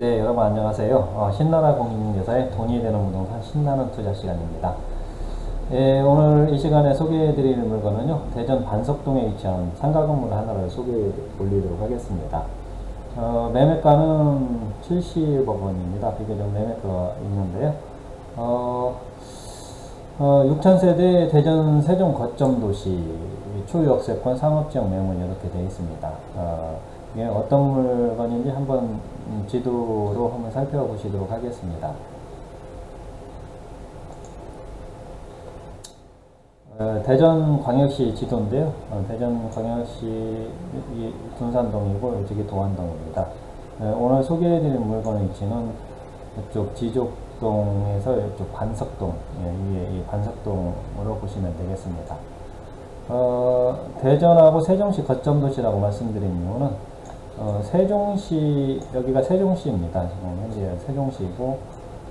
네, 여러분 안녕하세요. 어, 신나라 공인중개사의 돈이 되는 부동산 신나는 투자 시간입니다. 예, 오늘 이 시간에 소개해 드릴 물건은요, 대전 반석동에 위치한 상가 건물 하나를 소개해 올리도록 하겠습니다. 어, 매매가는 70억 원입니다. 비교적 매매가가 있는데요. 어, 어, 6천세대 대전 세종 거점 도시 초유역세권 상업지역 매물 이렇게 되어 있습니다. 어, 이게 어떤 물건인지 한번 지도로 한번 살펴보시도록 하겠습니다. 어, 대전광역시 지도인데요. 어, 대전광역시 둔산동이고 이쪽이 도안동입니다. 어, 오늘 소개해드릴 물건의 위치는 이쪽 지족동에서 이쪽 반석동, 예, 이 반석동으로 보시면 되겠습니다. 어, 대전하고 세종시 거점 도시라고 말씀드린 이유는 어, 세종시 여기가 세종시입니다. 지금 현재 세종시고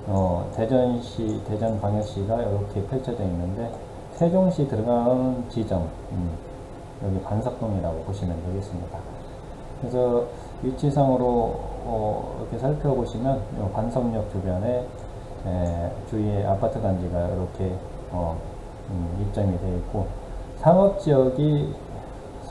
어, 대전시 대전 광역시가 이렇게 펼쳐져 있는데 세종시 들어가는 지점 음, 여기 반석동이라고 보시면 되겠습니다. 그래서 위치상으로 어, 이렇게 살펴보시면 반석역 주변에 에, 주위에 아파트 단지가 이렇게 어, 음, 입점이 되어 있고 상업지역이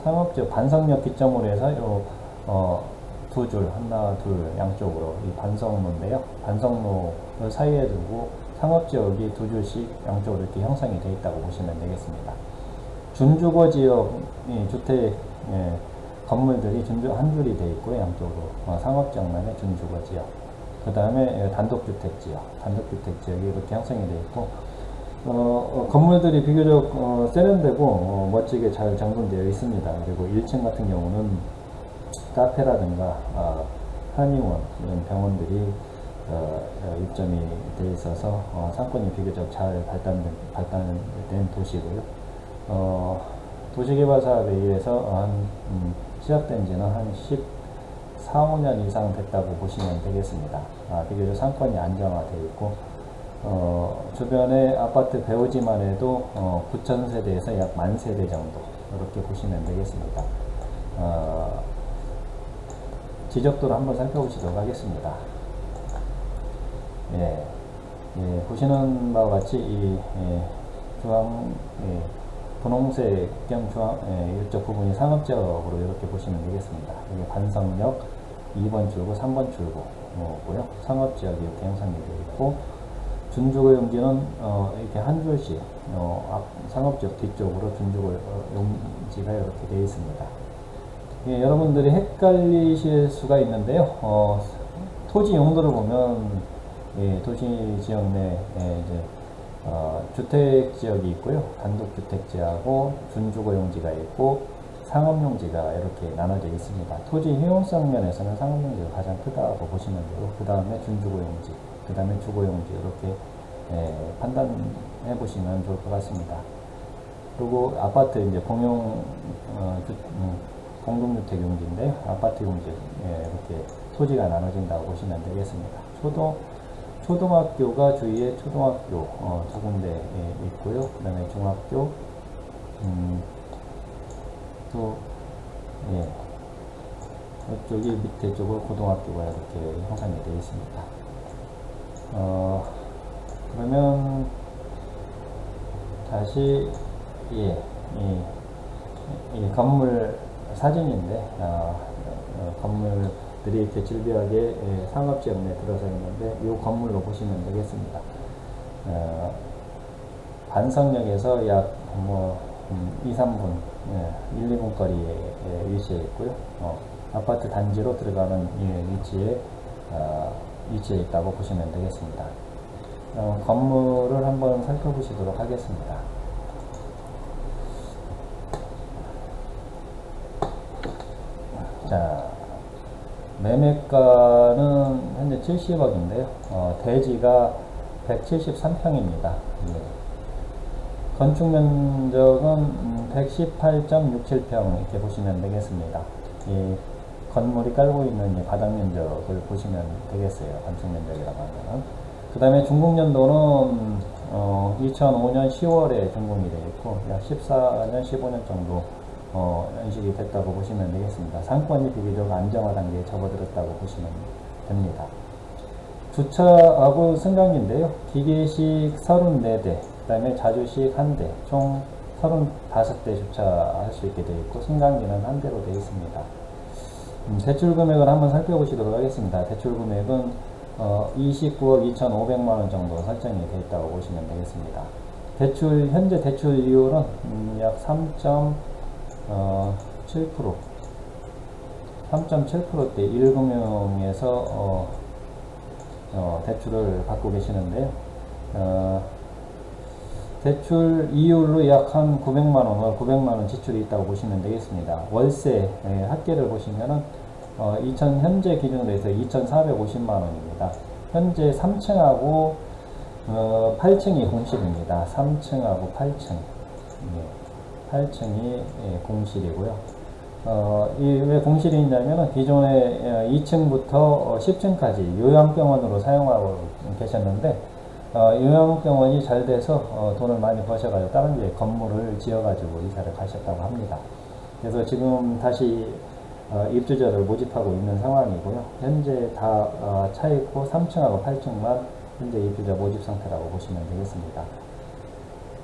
상업지역 반석역 기점으로 해서 요, 어, 두 줄, 하나, 둘, 양쪽으로 이 반석로인데요. 반석로를 사이에 두고 상업지역이 두 줄씩 양쪽으로 이렇게 형성이 되어 있다고 보시면 되겠습니다. 준주거 지역 주택 예, 건물들이 준주 한 줄이 되어 있고요. 양쪽으로 어, 상업지역만의 준주거 지역. 그 다음에 단독주택 지역, 단독주택 지역이 이렇게 형성이 되어 있고 어, 어, 건물들이 비교적 어, 세련되고 어, 멋지게 잘 정돈되어 있습니다. 그리고 1층 같은 경우는 카페라든가 어, 한의원 이런 병원들이 어, 입점이 되어 있어서 상권이 비교적 잘 발달된, 발달된 도시고요. 도시개발 사업에 의해서 한 음, 시작된 지는 한 14, 5년 이상 됐다고 보시면 되겠습니다. 아, 비교적 상권이 안정화되어 있고 어, 주변에 아파트 배우지만 해도 어, 9천 세대에서 약 만 세대 정도 이렇게 보시면 되겠습니다. 어, 지적도를 한번 살펴보시도록 하겠습니다. 예, 예, 보시는 바와 같이 이 예, 중앙 예, 분홍색 겸 중앙 예, 이쪽 부분이 상업지역으로 이렇게 보시면 되겠습니다. 여기 반성역 2번 출구, 3번 출구고요. 상업지역이 이렇게 형성이 되어 있고 준주거 용지는 어, 이렇게 한 줄씩 어, 앞, 상업지역 뒤쪽으로 준주거 용지가 이렇게 되어 있습니다. 예, 여러분들이 헷갈리실 수가 있는데요. 어, 토지 용도를 보면 예, 도시 지역 내 예, 이제 어, 주택 지역이 있고요. 단독 주택 지하고 준주거 용지가 있고 상업 용지가 이렇게 나눠져 있습니다. 토지 효용성 면에서는 상업 용지가 가장 크다고 보시면 되고 그 다음에 준주거 용지 그 다음에 주거 용지 이렇게 예, 판단해 보시면 좋을 것 같습니다. 그리고 아파트 이제 공용 어, 주, 음, 공동주택 용지인데 아파트 용지 예, 이렇게 토지가 나눠진다고 보시면 되겠습니다. 초등 초등학교가 주위에 초등학교 어, 두 군데 예, 있고요. 그 다음에 중학교 음, 또 예, 이쪽이 밑에 쪽으로 고등학교가 이렇게 형성이 되어 있습니다. 어, 그러면 다시 예, 이, 이 건물 사진인데 어, 어, 건물들이 이렇게 질비하게 예, 상업지역 내에 들어서 있는데 이 건물로 보시면 되겠습니다. 어, 반성역에서 약뭐 음, 2, 3분, 예, 1, 2분 거리에 예, 위치해 있고요. 어, 아파트 단지로 들어가는 예, 위치에 어, 위치해 있다고 보시면 되겠습니다. 어, 건물을 한번 살펴보시도록 하겠습니다. 자, 매매가는 현재 70억인데요. 어, 대지가 173평입니다. 예. 건축 면적은 118.67평 이렇게 보시면 되겠습니다. 예. 건물이 깔고 있는 바닥 면적을 보시면 되겠어요. 건축 면적이라고 하면. 그 다음에 중공년도는 어, 2005년 10월에 준공이 되어 있고 약 14년, 15년 정도 어, 연식이 됐다고 보시면 되겠습니다. 상권이 비교적 안정화 단계에 접어들었다고 보시면 됩니다. 주차하고 승강기인데요. 기계식 34대, 그 다음에 자주식 1대, 총 35대 주차할 수 있게 되어 있고, 승강기는 한 대로 되어 있습니다. 음, 대출 금액을 한번 살펴보시도록 하겠습니다. 대출 금액은 어, 29억 2,500만원 정도 설정이 되어 있다고 보시면 되겠습니다. 대출, 현재 대출 이율은 음, 약 3.7%, 어, 3.7%대 1금융에서 어, 어, 대출을 받고 계시는데요. 어, 대출 이율로 약 한 900만원, 900만원 지출이 있다고 보시면 되겠습니다. 월세, 예, 합계를 보시면은, 어, 2000, 현재 기준으로 해서 2,450만원입니다. 현재 3층하고, 어, 8층이 공실입니다. 3층하고 8층. 예, 8층이 예, 공실이고요. 어, 이왜 공실이 있냐면 기존에 2층부터 10층까지 요양병원으로 사용하고 계셨는데 어, 요양병원이 잘 돼서 어, 돈을 많이 버셔가지고 다른 데 건물을 지어가지고 이사를 가셨다고 합니다. 그래서 지금 다시 어, 입주자를 모집하고 있는 상황이고요. 현재 다 어, 차있고 3층하고 8층만 현재 입주자 모집 상태라고 보시면 되겠습니다.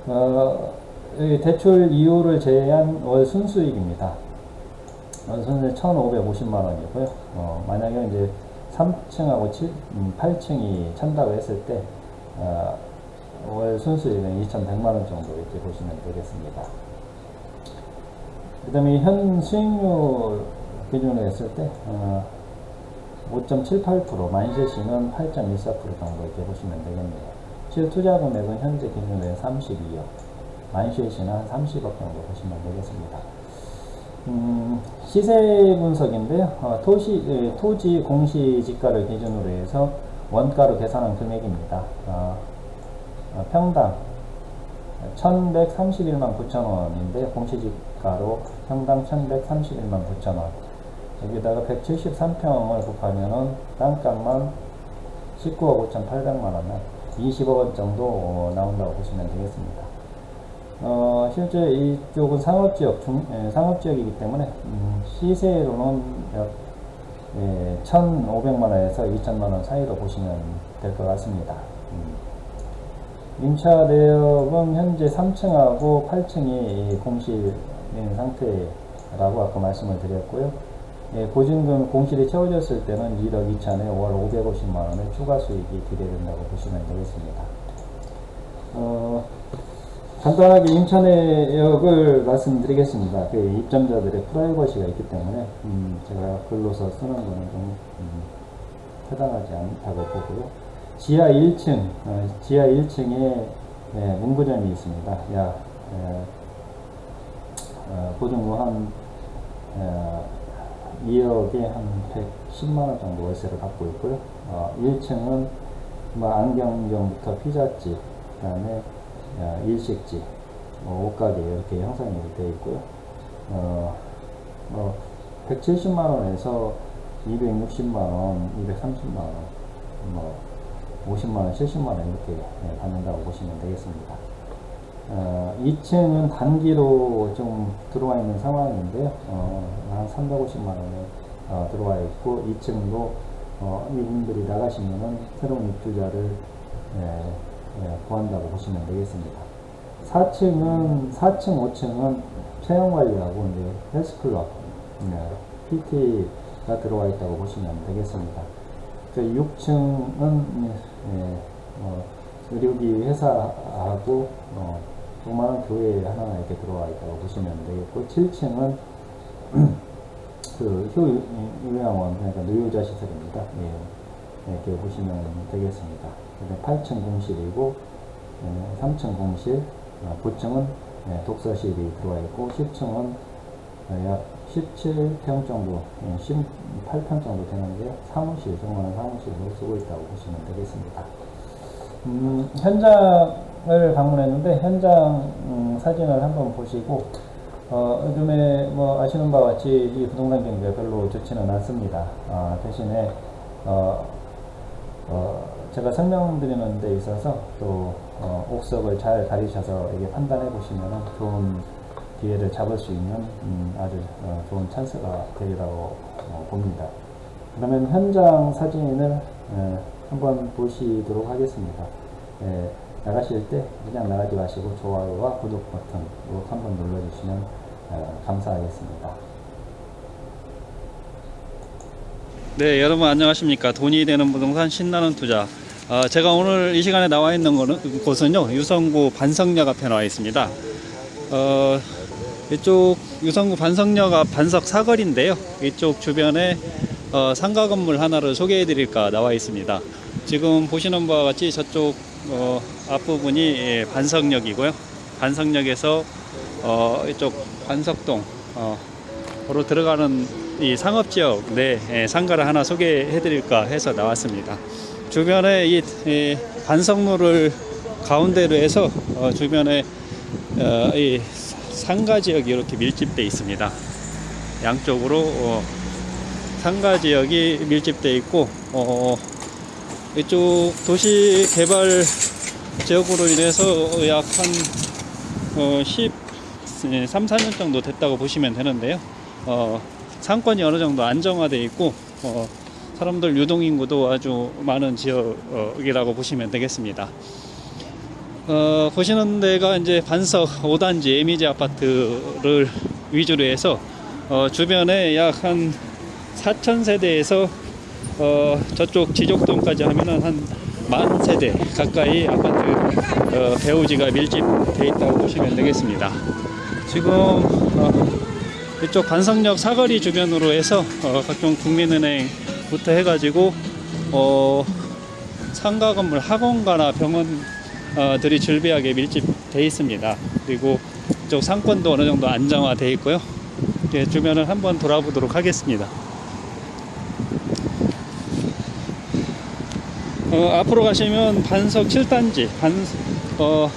어, 대출 이율을 제외한 월 순수익입니다. 선생 1,550만 원이고요. 어, 만약에 이제 3층하고 7, 음, 8층이 찬다고 했을 때, 어, 월 순수익은 2,100만 원 정도 이렇게 보시면 되겠습니다. 그 다음에 현 수익률 기준으로 했을 때, 어, 5.78%, 만시시는 8.14% 정도 이렇게 보시면 되겠네요. 실 투자 금액은 현재 기준으로 32억, 한 30억 정도 보시면 되겠습니다. 음, 시세 분석인데요. 어, 토시, 예, 토지 공시지가를 기준으로 해서 원가로 계산한 금액입니다. 어, 어, 평당 1131만 9천원인데 공시지가로 평당 1131만 9천원 여기다가 173평을 곱하면은 땅값만 19억 5천 8백만원 20억원 정도 어, 나온다고 보시면 되겠습니다. 어, 실제 이쪽은 상업지역, 중, 예, 상업지역이기 때문에, 음, 시세로는 약, 예, 1,500만원에서 2,000만원 사이로 보시면 될 것 같습니다. 음. 임차 내역은 현재 3층하고 8층이 공실인 상태라고 아까 말씀을 드렸고요. 예, 보증금 공실이 채워졌을 때는 1억 2천에 월 550만원의 추가 수익이 기대된다고 보시면 되겠습니다. 어, 간단하게 임차내역을 말씀드리겠습니다. 그 입점자들의 프라이버시가 있기 때문에 음 제가 글로서 쓰는 거는 좀음 타당하지 않다고 보고요. 지하 1층, 어 지하 1층에 네, 문구점이 있습니다. 야, 에, 어, 보증금 한 에, 2억에 한 110만원 정도 월세를 받고 있고요. 어, 1층은 뭐 안경점부터 피자집, 그 다음에 일식집, 뭐 옷가게 이렇게 형성이 되어 있고요. 어, 뭐 170만원에서 260만원, 230만원, 뭐 50만원, 70만원 이렇게 네, 받는다고 보시면 되겠습니다. 어, 2층은 단기로 좀 들어와 있는 상황인데요. 어, 한 350만원에 어, 들어와 있고 2층도 어, 이분들이 나가시면은 새로운 입주자를 네, 예, 구한다고 보시면 되겠습니다. 4층은 4층, 5층은 체형 관리하고 이제 헬스클럽, 네, PT가 들어와 있다고 보시면 되겠습니다. 6층은 예, 어, 의료기 회사하고 어, 조그마한 교회 하나 이렇게 들어와 있다고 보시면 되겠고 7층은 그 효요양원 그러니까 노유자 시설입니다. 예, 이렇게 보시면 되겠습니다. 8층 공실이고 3층 공실, 9층은 독서실이 들어와 있고 10층은 약 17평 정도, 18평 정도 되는데 사무실, 정말 사무실로 쓰고 있다고 보시면 되겠습니다. 음, 현장을 방문했는데 현장 음, 사진을 한번 보시고 어, 요즘에 뭐 아시는 바와 같이 이 부동산 경기가 별로 좋지는 않습니다. 아, 대신에 어, 어, 제가 설명드리는 데 있어서 또 어, 옥석을 잘 가리셔서 이게 판단해 보시면 좋은 기회를 잡을 수 있는 음, 아주 어, 좋은 찬스가 되리라고 어, 봅니다. 그러면 현장 사진을 에, 한번 보시도록 하겠습니다. 예, 나가실 때 그냥 나가지 마시고 좋아요와 구독 버튼 꼭 한번 눌러주시면 어, 감사하겠습니다. 네, 여러분 안녕하십니까. 돈이 되는 부동산 신나는 투자. 어, 제가 오늘 이 시간에 나와 있는 거는, 곳은요, 유성구 반석역 앞에 나와 있습니다. 어, 이쪽 유성구 반석역 앞 반석 사거리인데요. 이쪽 주변에 어, 상가 건물 하나를 소개해 드릴까 나와 있습니다. 지금 보시는 바와 같이 저쪽 어, 앞부분이 예, 반석역이고요. 반석역에서 어, 이쪽 반석동 어, 으로 들어가는 이 상업지역 내 예, 상가를 하나 소개해 드릴까 해서 나왔습니다. 주변에 이, 이 반석로를 가운데로 해서 어, 주변에 어, 이 상가 지역이 이렇게 밀집돼 있습니다. 양쪽으로 어, 상가 지역이 밀집돼 있고 어, 이쪽 도시 개발 지역으로 인해서 약한 어, 10, 3, 4년 정도 됐다고 보시면 되는데요. 어, 상권이 어느 정도 안정화돼 있고 어, 사람들 유동 인구도 아주 많은 지역이라고 보시면 되겠습니다. 어, 보시는 데가 이제 반석 5단지 에미지 아파트를 위주로 해서 어, 주변에 약 한 4천 세대에서 어, 저쪽 지족동까지 하면은 한 만 세대 가까이 아파트 어, 배우지가 밀집돼 있다고 보시면 되겠습니다. 지금 어, 이쪽 반석역 사거리 주변으로 해서 어, 각종 국민은행부터 해가지고 어, 상가 건물 학원가나 병원들이 즐비하게 밀집돼 있습니다. 그리고 이쪽 상권도 어느 정도 안정화돼 있고요. 예, 주변을 한번 돌아보도록 하겠습니다. 어, 앞으로 가시면 반석 7단지, 반, 어,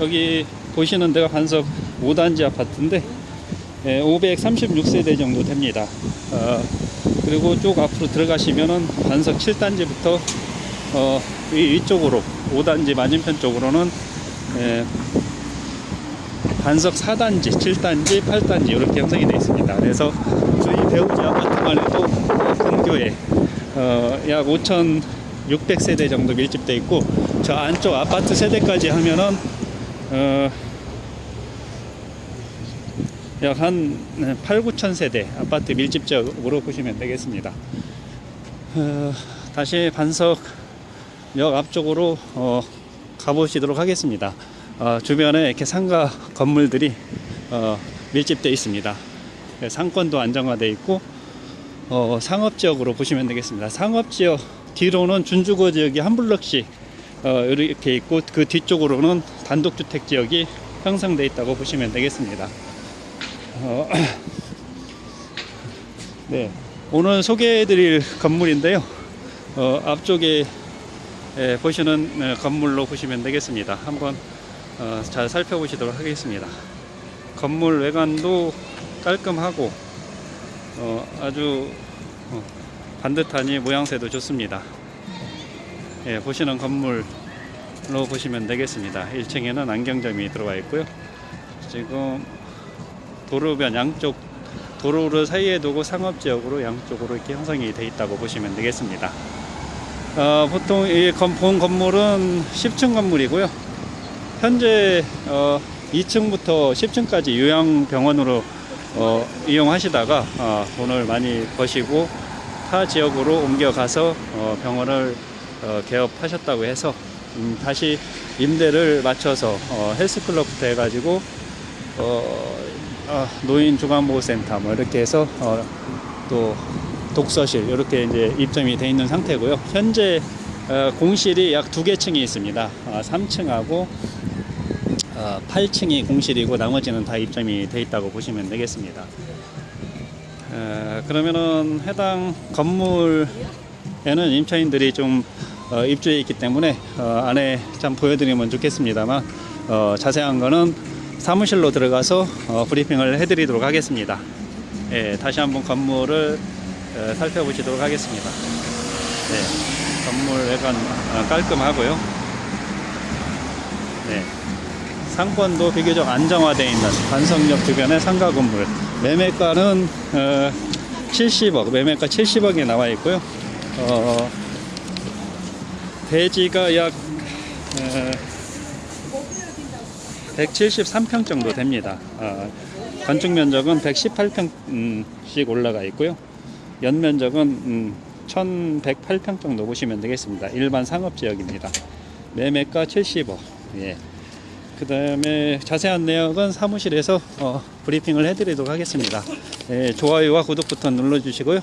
여기 보시는 데가 반석 5단지 아파트인데, 예, 536세대 정도 됩니다. 어, 그리고 쭉 앞으로 들어가시면은 반석 7단지부터, 어, 이, 이쪽으로, 5단지 맞은편 쪽으로는, 예, 반석 4단지, 7단지, 8단지 이렇게 형성이 되어 있습니다. 그래서 저희 배우지 아파트만 해도 근교에 어, 약 5,600세대 정도 밀집돼 있고 저 안쪽 아파트 세대까지 하면은 어, 약 한 8, 9천 세대 아파트 밀집적으로 보시면 되겠습니다. 어, 다시 반석역 앞쪽으로 어, 가보시도록 하겠습니다. 어, 주변에 이렇게 상가 건물들이 어, 밀집되어 있습니다. 네, 상권도 안정화되어 있고 어, 상업지역으로 보시면 되겠습니다. 상업지역 뒤로는 준주거 지역이 한 블럭씩 어, 이렇게 있고 그 뒤쪽으로는 단독주택 지역이 형성되어 있다고 보시면 되겠습니다. 어, 네, 오늘 소개해드릴 건물인데요. 어, 앞쪽에 예, 보시는 어, 건물로 보시면 되겠습니다. 한번 어, 잘 살펴보시도록 하겠습니다. 건물 외관도 깔끔하고 어, 아주 어, 반듯하니 모양새도 좋습니다. 예, 보시는 건물로 보시면 되겠습니다. 1층에는 안경점이 들어와 있고요. 지금 도로변 양쪽 도로를 사이에 두고 상업지역으로 양쪽으로 이렇게 형성이 되어 있다고 보시면 되겠습니다. 어, 보통 이 건- 본 건물은 10층 건물이고요. 현재 어, 2층부터 10층까지 요양병원으로 어, 이용하시다가 어, 돈을 많이 버시고 타 지역으로 옮겨가서 어, 병원을 어, 개업하셨다고 해서 음, 다시 임대를 맞춰서 어, 헬스클럽부터 해가지고 어, 어, 노인 중앙보호센터 뭐 이렇게 해서 어, 또 독서실 이렇게 이제 입점이 돼 있는 상태고요. 현재 어, 공실이 약 두 개 층이 있습니다. 어, 3층하고 어, 8층이 공실이고 나머지는 다 입점이 돼 있다고 보시면 되겠습니다. 어, 그러면은 해당 건물에는 임차인들이 좀 어, 입주해 있기 때문에 어, 안에 참 보여드리면 좋겠습니다만 어, 자세한 거는 사무실로 들어가서 어, 브리핑을 해드리도록 하겠습니다. 예, 다시 한번 건물을 어, 살펴보시도록 하겠습니다. 네, 건물 외관 어, 깔끔하고요. 네, 상권도 비교적 안정화되어 있는 반석역 주변의 상가 건물 매매가는 어, 70억 매매가 70억에 나와 있고요 어, 대지가 약 어, 173평 정도 됩니다. 어, 건축 면적은 118평씩 올라가 있고요. 연면적은 음, 1108평 정도 보시면 되겠습니다. 일반 상업 지역입니다. 매매가 70억. 예. 그 다음에 자세한 내역은 사무실에서 어, 브리핑을 해드리도록 하겠습니다. 예, 좋아요와 구독 버튼 눌러주시고요.